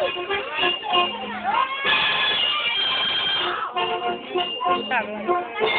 Thank you.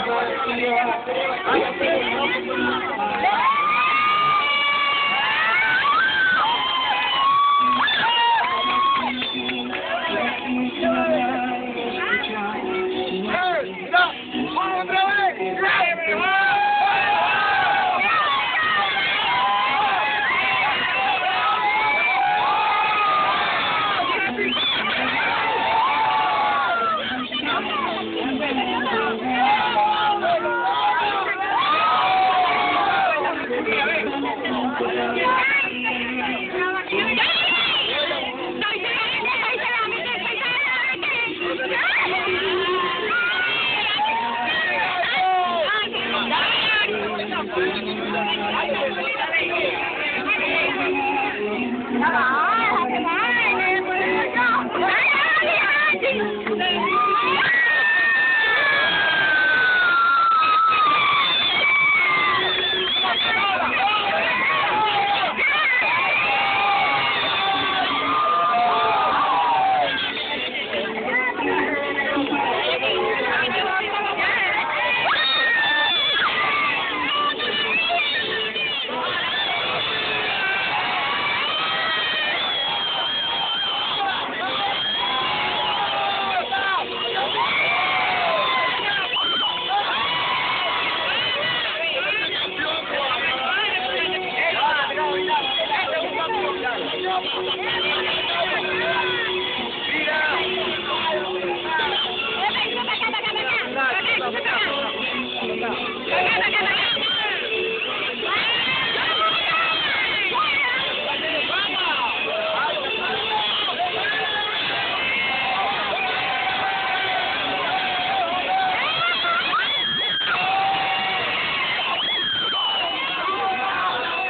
I'm going to see you.